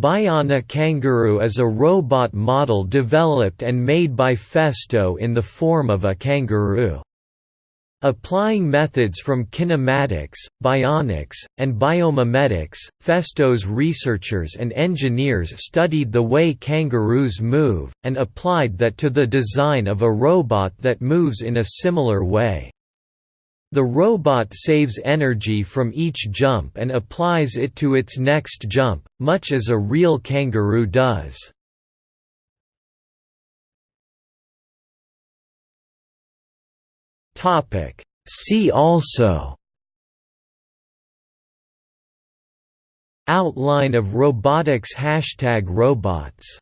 Bionic Kangaroo is a robot model developed and made by Festo in the form of a kangaroo. Applying methods from kinematics, bionics, and biomimetics, Festo's researchers and engineers studied the way kangaroos move, and applied that to the design of a robot that moves in a similar way. The robot saves energy from each jump and applies it to its next jump, much as a real kangaroo does. See also Outline of robotics Hashtag robots